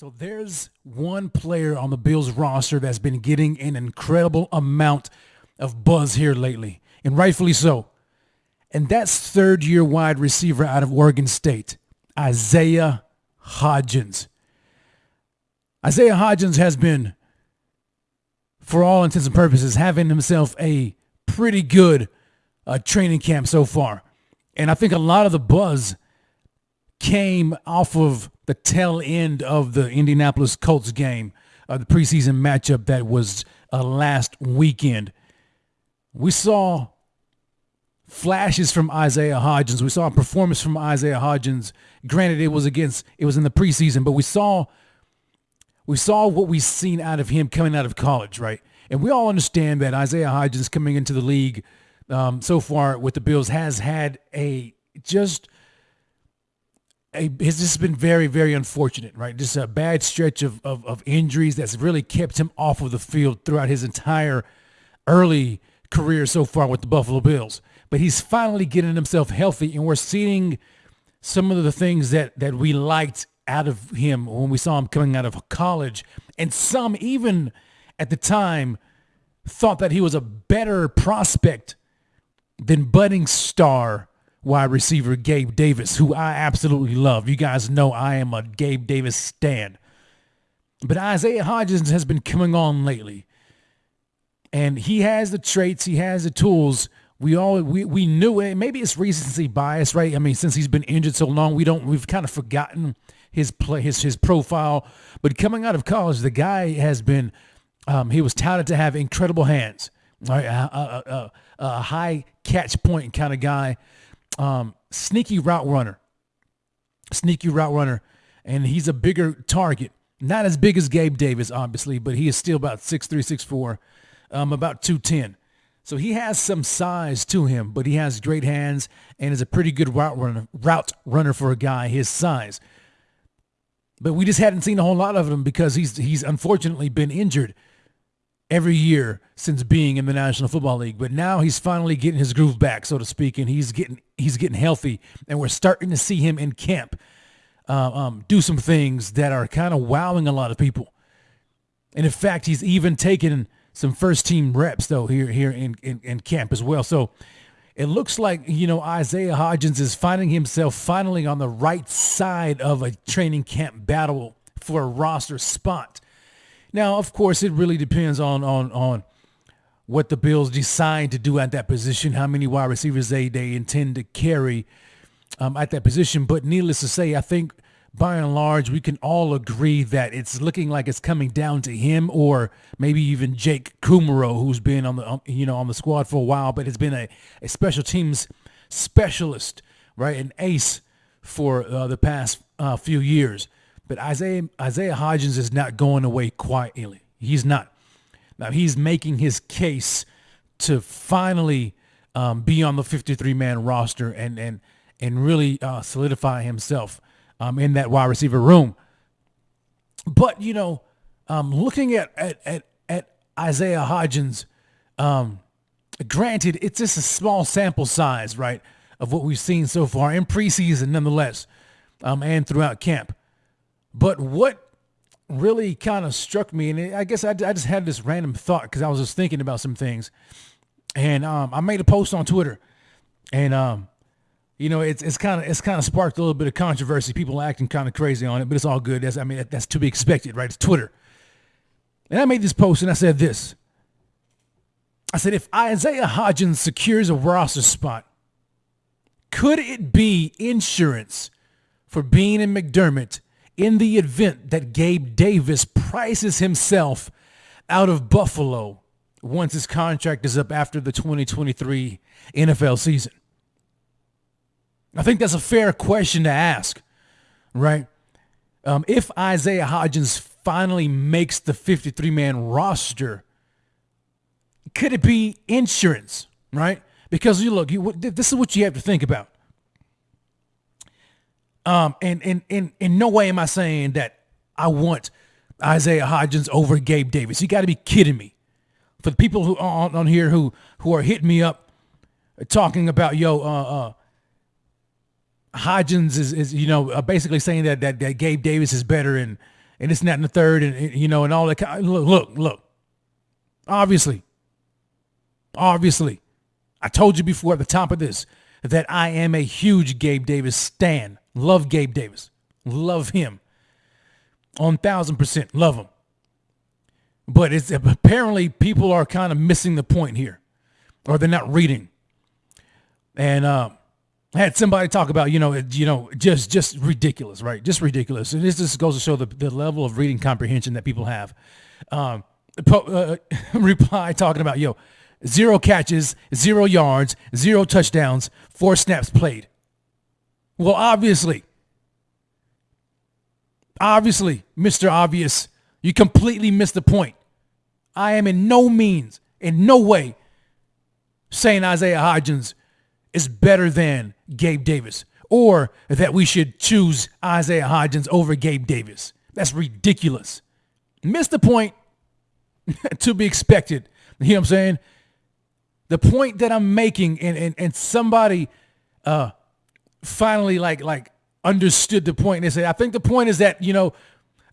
So there's one player on the Bills roster that's been getting an incredible amount of buzz here lately, and rightfully so. And that's third year wide receiver out of Oregon State, Isaiah Hodgins. Isaiah Hodgins has been, for all intents and purposes, having himself a pretty good uh, training camp so far. And I think a lot of the buzz came off of the tail end of the Indianapolis Colts game, uh, the preseason matchup that was uh, last weekend. We saw flashes from Isaiah Hodgins. We saw a performance from Isaiah Hodgins. Granted, it was against it was in the preseason, but we saw we saw what we've seen out of him coming out of college, right? And we all understand that Isaiah Hodgins coming into the league um, so far with the Bills has had a just a, it's just been very, very unfortunate, right? Just a bad stretch of, of, of injuries that's really kept him off of the field throughout his entire early career so far with the Buffalo Bills. But he's finally getting himself healthy, and we're seeing some of the things that that we liked out of him when we saw him coming out of college, and some even at the time thought that he was a better prospect than budding star wide receiver Gabe Davis, who I absolutely love. You guys know I am a Gabe Davis stan. But Isaiah Hodgins has been coming on lately. And he has the traits, he has the tools. We all we, we knew it. Maybe it's recency bias, right? I mean, since he's been injured so long, we don't we've kind of forgotten his play his his profile. But coming out of college, the guy has been um, he was touted to have incredible hands, right? A, a, a, a high catch point kind of guy um, sneaky route runner, sneaky route runner, and he's a bigger target. Not as big as Gabe Davis, obviously, but he is still about six three, six four, um, about 210. So he has some size to him, but he has great hands and is a pretty good route runner, route runner for a guy his size. But we just hadn't seen a whole lot of him because he's he's unfortunately been injured every year since being in the National Football League. But now he's finally getting his groove back, so to speak, and he's getting he's getting healthy, and we're starting to see him in camp uh, um, do some things that are kind of wowing a lot of people. And in fact, he's even taken some first team reps though here here in, in, in camp as well. So it looks like you know Isaiah Hodgins is finding himself finally on the right side of a training camp battle for a roster spot. Now, of course, it really depends on on on what the Bills decide to do at that position, how many wide receivers they they intend to carry um, at that position. But needless to say, I think by and large we can all agree that it's looking like it's coming down to him or maybe even Jake Kumerow, who's been on the you know on the squad for a while, but has been a, a special teams specialist, right, an ace for uh, the past uh, few years. But Isaiah Isaiah Hodgins is not going away quietly. He's not. Now he's making his case to finally um, be on the 53 man roster and and and really uh, solidify himself um, in that wide receiver room. But you know, um, looking at at at, at Isaiah Hodgins, um, granted it's just a small sample size, right, of what we've seen so far in preseason, nonetheless, um, and throughout camp. But what really kind of struck me, and I guess I, I just had this random thought because I was just thinking about some things, and um, I made a post on Twitter, and um, you know, it's kind of it's kind of sparked a little bit of controversy. People acting kind of crazy on it, but it's all good. That's I mean that's to be expected, right? It's Twitter. And I made this post and I said this. I said if Isaiah Hodgins secures a roster spot, could it be insurance for Beane and McDermott in the event that Gabe Davis prices himself out of Buffalo once his contract is up after the 2023 NFL season? I think that's a fair question to ask, right? Um, if Isaiah Hodgins finally makes the 53 man roster, could it be insurance, right? Because you look, you, this is what you have to think about. Um, and in in in no way am I saying that I want Isaiah Hodgins over Gabe Davis. You got to be kidding me. For the people who on, on here who who are hitting me up, talking about yo, uh, uh, Hodgins is is you know uh, basically saying that that that Gabe Davis is better and and it's not in the third, and, and you know, and all that. Look, look, look. Obviously, obviously, I told you before at the top of this that I am a huge Gabe Davis stan. Love Gabe Davis. Love him. On thousand percent. Love him. But it's apparently people are kind of missing the point here. Or they're not reading. And uh, I had somebody talk about, you know, you know, just just ridiculous, right? Just ridiculous. And this just goes to show the, the level of reading comprehension that people have. Um, uh, reply talking about, yo, zero catches, zero yards, zero touchdowns, four snaps played. Well, obviously, obviously, Mr. Obvious, you completely missed the point. I am in no means, in no way, saying Isaiah Hodgins is better than Gabe Davis or that we should choose Isaiah Hodgins over Gabe Davis. That's ridiculous. Missed the point to be expected. You know what I'm saying? the point that I'm making and, and, and somebody uh, finally like like understood the point. They say, I think the point is that, you know,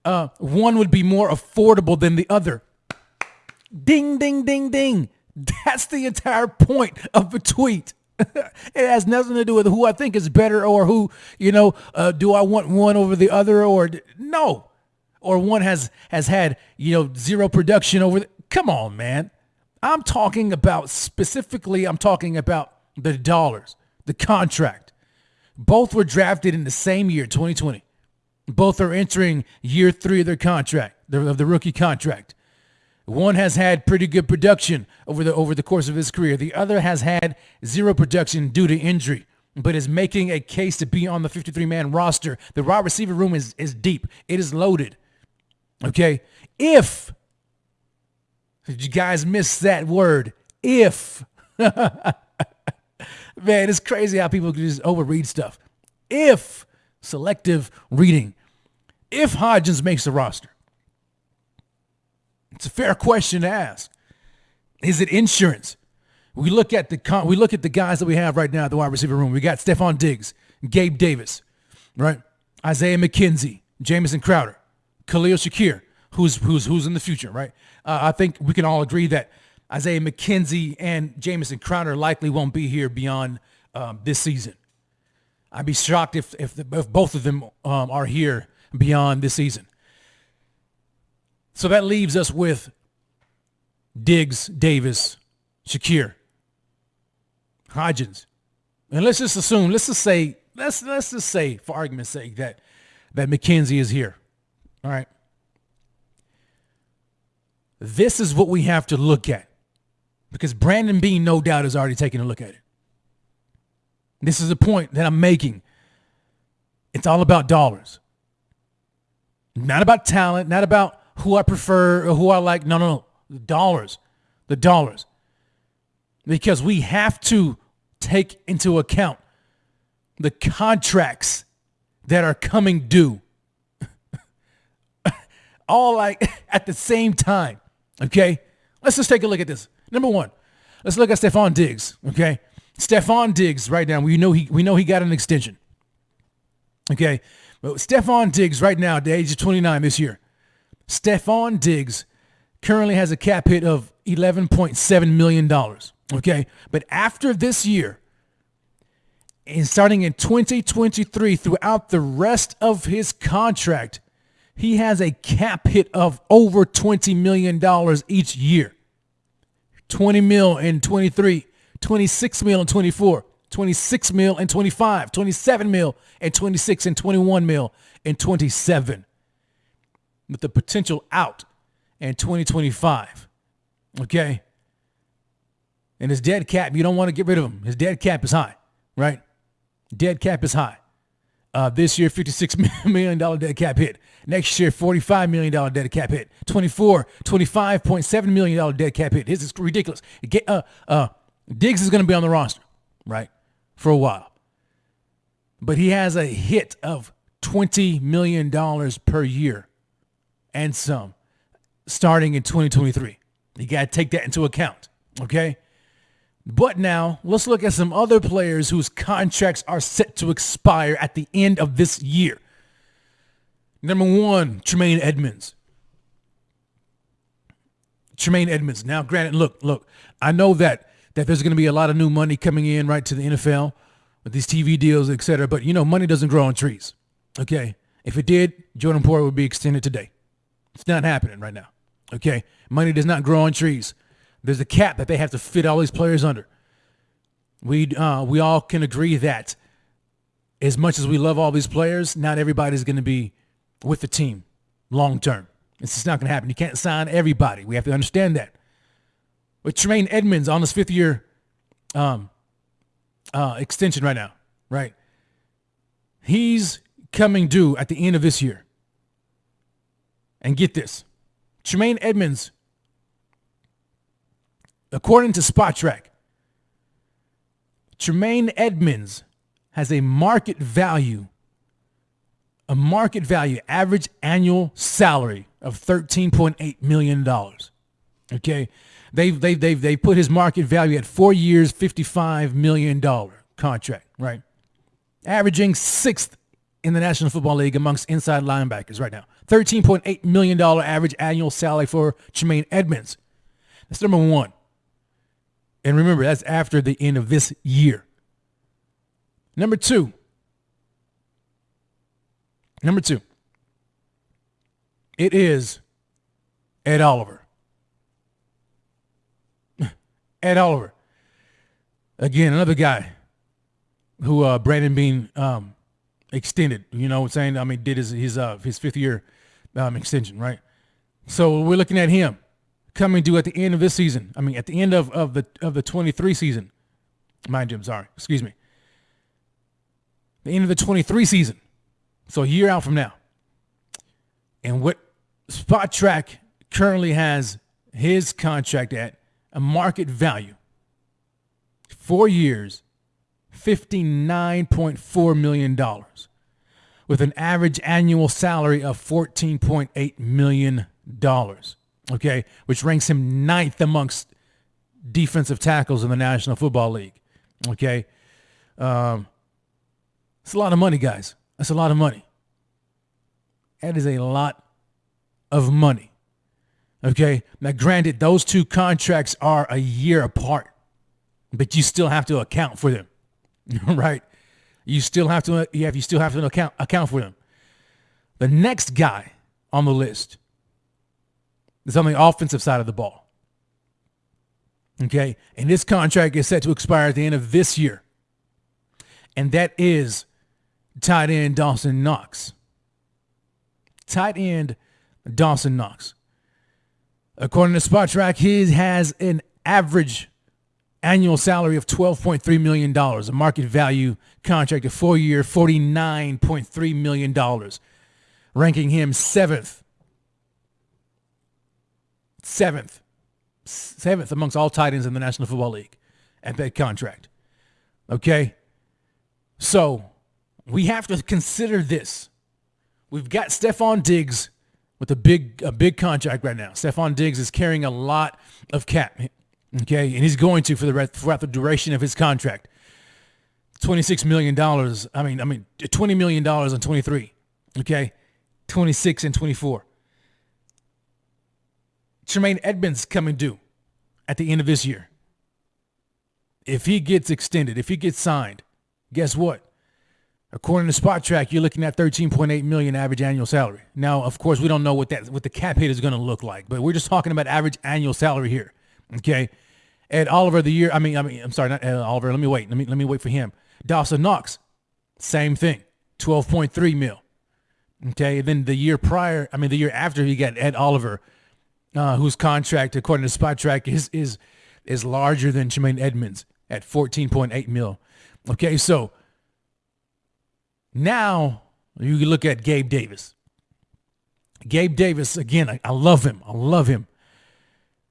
uh, one would be more affordable than the other. Ding, ding, ding, ding. That's the entire point of the tweet. it has nothing to do with who I think is better or who, you know, uh, do I want one over the other or no. Or one has has had, you know, zero production over the, come on, man. I'm talking about specifically, I'm talking about the dollars, the contract. Both were drafted in the same year, 2020. Both are entering year three of their contract, of the rookie contract. One has had pretty good production over the over the course of his career. The other has had zero production due to injury, but is making a case to be on the 53-man roster. The wide receiver room is is deep. It is loaded. Okay, if did you guys miss that word? If. Man, it's crazy how people can just overread stuff. If selective reading, if Hodgins makes the roster, it's a fair question to ask. Is it insurance? We look at the we look at the guys that we have right now at the wide receiver room. We got Stefon Diggs, Gabe Davis, right? Isaiah McKenzie, Jamison Crowder, Khalil Shakir, who's who's who's in the future, right? Uh, I think we can all agree that Isaiah McKenzie and Jamison Crowder likely won't be here beyond um, this season. I'd be shocked if if, the, if both of them um, are here beyond this season. So that leaves us with Diggs, Davis, Shakir, Hodgins, and let's just assume, let's just say, let's let's just say, for argument's sake, that that McKenzie is here. All right. This is what we have to look at because Brandon Beane, no doubt, is already taking a look at it. This is the point that I'm making. It's all about dollars, not about talent, not about who I prefer or who I like. No, no, no. The dollars, the dollars. Because we have to take into account the contracts that are coming due all like at the same time. Okay, let's just take a look at this. Number one, let's look at Stefon Diggs. Okay, Stefon Diggs right now. We know he we know he got an extension. Okay, but Stefon Diggs right now at the age of 29 this year. Stefon Diggs currently has a cap hit of 11.7 million dollars. Okay, but after this year, and starting in 2023 throughout the rest of his contract, he has a cap hit of over $20 million each year. 20 mil in 23, 26 mil in 24, 26 mil in 25, 27 mil and 26 and 21 mil in 27. With the potential out in 2025. Okay? And his dead cap, you don't want to get rid of him. His dead cap is high, right? Dead cap is high. Uh, this year, $56 million dead cap hit. Next year, $45 million dead cap hit. 24, $25.7 million dead cap hit. This is ridiculous. Get, uh, uh, Diggs is going to be on the roster, right, for a while. But he has a hit of $20 million per year and some starting in 2023. You got to take that into account, okay? But now let's look at some other players whose contracts are set to expire at the end of this year. Number one, Tremaine Edmunds. Tremaine Edmunds. Now, granted, look, look, I know that that there's going to be a lot of new money coming in right to the NFL with these TV deals, et cetera. But you know, money doesn't grow on trees. Okay, if it did, Jordan Poyer would be extended today. It's not happening right now. Okay, money does not grow on trees. There's a cap that they have to fit all these players under. We uh, we all can agree that as much as we love all these players, not everybody's going to be with the team long term. It's just not going to happen. You can't sign everybody. We have to understand that. With Tremaine Edmunds on his fifth year um, uh, extension right now, right? He's coming due at the end of this year. And get this Tremaine Edmunds, according to Spotrac, Tremaine Edmunds has a market value, a market value, average annual salary of $13.8 million. Okay. They've, they've, they've, they put his market value at four years, $55 million contract, right? Averaging sixth in the National Football League amongst inside linebackers right now. $13.8 million average annual salary for Tremaine Edmunds. That's number one. And remember, that's after the end of this year. Number two. Number two. It is Ed Oliver. Ed Oliver. Again, another guy who uh, Brandon Beane um, extended. You know what I'm saying? I mean, did his his uh, his fifth year um, extension, right? So we're looking at him coming due at the end of this season. I mean, at the end of, of the of the 23 season. Mind you, I'm sorry. Excuse me. The end of the 23 season. So a year out from now. And what Spotrac currently has his contract at a market value. Four years, $59.4 million with an average annual salary of $14.8 million. Okay, which ranks him ninth amongst defensive tackles in the National Football League. Okay, um, it's a lot of money, guys. That's a lot of money. That is a lot of money. Okay, now granted, those two contracts are a year apart, but you still have to account for them, right? You still have to you have you still have to account account for them. The next guy on the list is on the offensive side of the ball. Okay, and this contract is set to expire at the end of this year, and that is tight end Dawson Knox. Tight end Dawson Knox. According to Spotrac, he has an average annual salary of $12.3 million, a market value contract of four year, $49.3 million, ranking him seventh. Seventh. Seventh amongst all tight ends in the National Football League at that contract. Okay? So we have to consider this. We've got Stefon Diggs with a big a big contract right now. Stefon Diggs is carrying a lot of cap. Okay, and he's going to for the rest, throughout the duration of his contract. Twenty-six million dollars. I mean, I mean, twenty million dollars on twenty-three. Okay, twenty-six and twenty-four. Tremaine Edmunds coming due at the end of this year. If he gets extended, if he gets signed, guess what? According to Spotrac, you're looking at 13.8 million average annual salary. Now, of course, we don't know what that what the cap hit is going to look like, but we're just talking about average annual salary here. Okay. Ed Oliver the year. I mean, I mean, I'm sorry, not Ed Oliver. Let me wait. Let me let me wait for him. Dawson Knox, same thing, 12.3 mil. Okay. And then the year prior, I mean, the year after, he got Ed Oliver, uh, whose contract, according to Spotrac, is is is larger than Tremaine Edmunds at 14.8 mil. Okay, so now you look at Gabe Davis. Gabe Davis, again, I, I love him. I love him.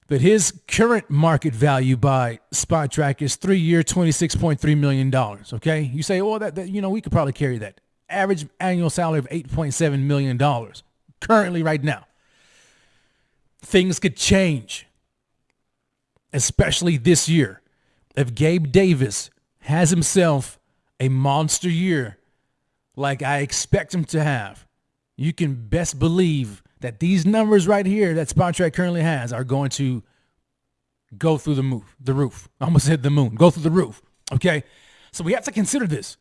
But his current market value by Spotrac is three year, $26.3 million. Okay. You say, well, that, that, you know, we could probably carry that. Average annual salary of $8.7 million currently right now. Things could change, especially this year. If Gabe Davis has himself a monster year like I expect him to have, you can best believe that these numbers right here that Spotrac currently has are going to go through the move, the roof. I almost hit the moon. Go through the roof. Okay. So we have to consider this.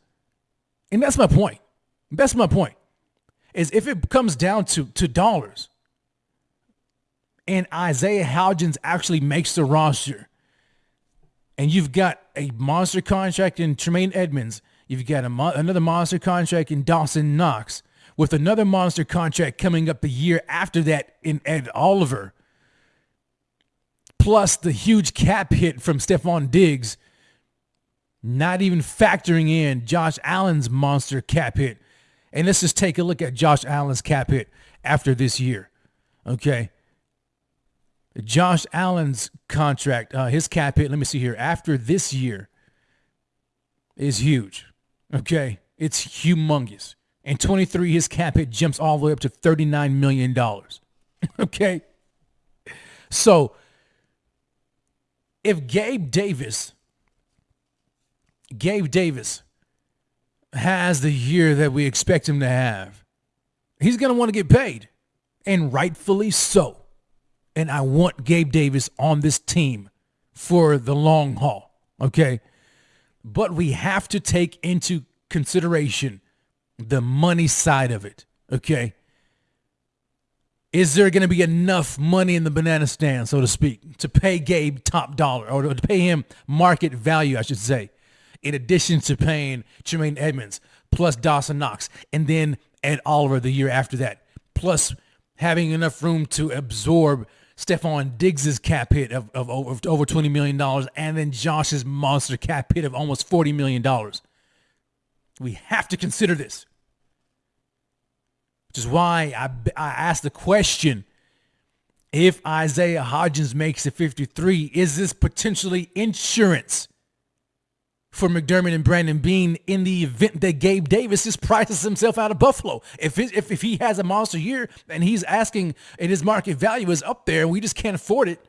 And that's my point. That's my point. Is if it comes down to, to dollars and Isaiah Hodgins actually makes the roster, and you've got a monster contract in Tremaine Edmunds, you've got mo- another monster contract in Dawson Knox, with another monster contract coming up the year after that in Ed Oliver, plus the huge cap hit from Stefon Diggs, not even factoring in Josh Allen's monster cap hit. And let's just take a look at Josh Allen's cap hit after this year. Okay. Josh Allen's contract, uh, his cap hit, let me see here, after this year is huge. Okay. It's humongous. And 23, his cap hit jumps all the way up to $39 million. okay. So if Gabe Davis, Gabe Davis has the year that we expect him to have, he's going to want to get paid. And rightfully so. And I want Gabe Davis on this team for the long haul. Okay. But we have to take into consideration the money side of it. Okay. Is there going to be enough money in the banana stand, so to speak, to pay Gabe top dollar or to pay him market value, I should say, in addition to paying Tremaine Edmunds plus Dawson Knox and then Ed Oliver the year after that, plus having enough room to absorb Stefon Diggs's cap hit of, of over, over $20 million and then Josh's monster cap hit of almost $40 million. We have to consider this. Which is why I, I asked the question if Isaiah Hodgins makes it 53, is this potentially insurance for McDermott and Brandon Beane in the event that Gabe Davis just prices himself out of Buffalo? If, if, if he has a monster year and he's asking and his market value is up there and we just can't afford it,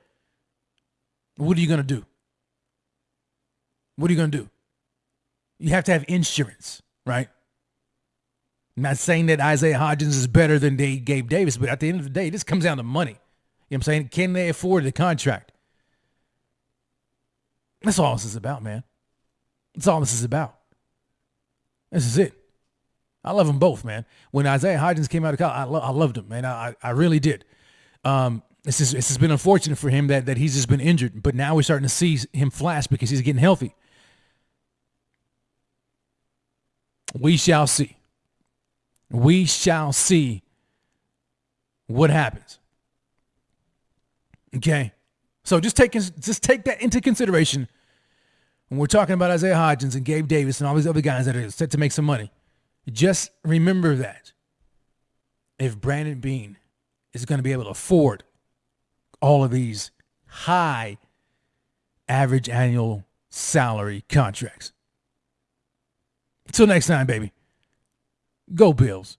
what are you going to do? What are you going to do? You have to have insurance, right? I'm not saying that Isaiah Hodgins is better than they Gabe Davis, but at the end of the day, this comes down to money. You know what I'm saying? Can they afford the contract? That's all this is about, man. That's all this is about. This is it. I love them both, man. When Isaiah Hodgins came out of college, I, lo- I loved him, man. I, I really did. Um, it's just, it's just been unfortunate for him that, that he's just been injured, but now we're starting to see him flash because he's getting healthy. We shall see. We shall see what happens. Okay. So just take just take that into consideration when we're talking about Isaiah Hodgins and Gabe Davis and all these other guys that are set to make some money. Just remember that if Brandon Beane is going to be able to afford all of these high average annual salary contracts. Until next time, baby. Go Bills.